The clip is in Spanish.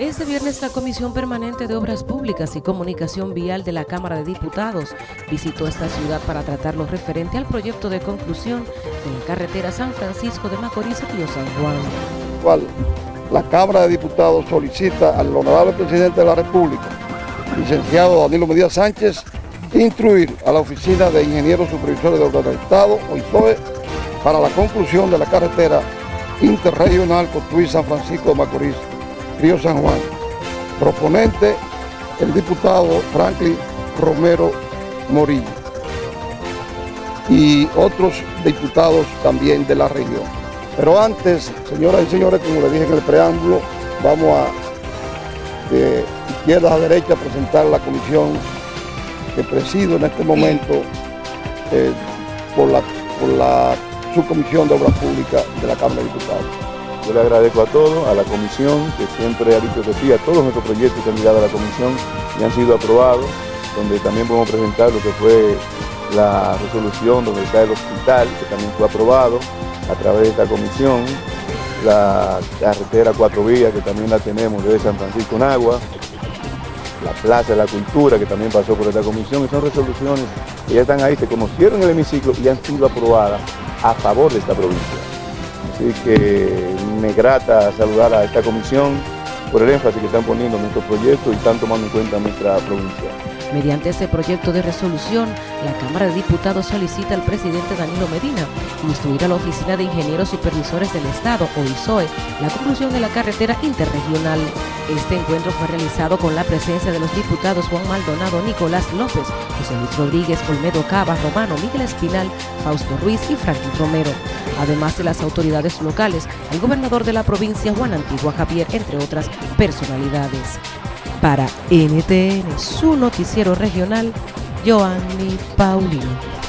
Este viernes la Comisión Permanente de Obras Públicas y Comunicación Vial de la Cámara de Diputados visitó esta ciudad para tratar lo referente al proyecto de conclusión de la carretera San Francisco de Macorís Río San Juan. La Cámara de Diputados solicita al honorable presidente de la República, licenciado Danilo Medina Sánchez, instruir a la Oficina de Ingenieros Supervisores de Obras del Estado, OISOE, para la conclusión de la carretera interregional Cotuí San Francisco de Macorís Río San Juan. Proponente, el diputado Franklin Romero Morillo y otros diputados también de la región. Pero antes, señoras y señores, como les dije en el preámbulo, vamos a de izquierda a derecha presentar la comisión que presido en este momento eh, por, la, por la subcomisión de Obras Públicas de la Cámara de Diputados. Yo le agradezco a todos, a la comisión, que siempre ha dicho que sí, a todos nuestros proyectos que han llegado a la comisión y han sido aprobados, donde también podemos presentar lo que fue la resolución donde está el hospital, que también fue aprobado a través de esta comisión, la carretera Cuatro Vías, que también la tenemos desde San Francisco en Agua, la Plaza de la Cultura, que también pasó por esta comisión, y son resoluciones que ya están ahí, se conocieron en el hemiciclo y han sido aprobadas a favor de esta provincia. Así que me grata saludar a esta comisión por el énfasis que están poniendo en nuestro proyecto y están tomando en cuenta nuestra provincia. Mediante este proyecto de resolución, la Cámara de Diputados solicita al presidente Danilo Medina instruir a la Oficina de Ingenieros Supervisores del Estado, o ISOE, la conclusión de la carretera interregional. Este encuentro fue realizado con la presencia de los diputados Juan Maldonado, Nicolás López, José Luis Rodríguez, Olmedo Cava, Romano, Miguel Espinal, Fausto Ruiz y Franklin Romero. Además de las autoridades locales, el gobernador de la provincia, Juan Antigua Javier, entre otras personalidades. Para NTN, su noticiero regional, Joanny Paulino.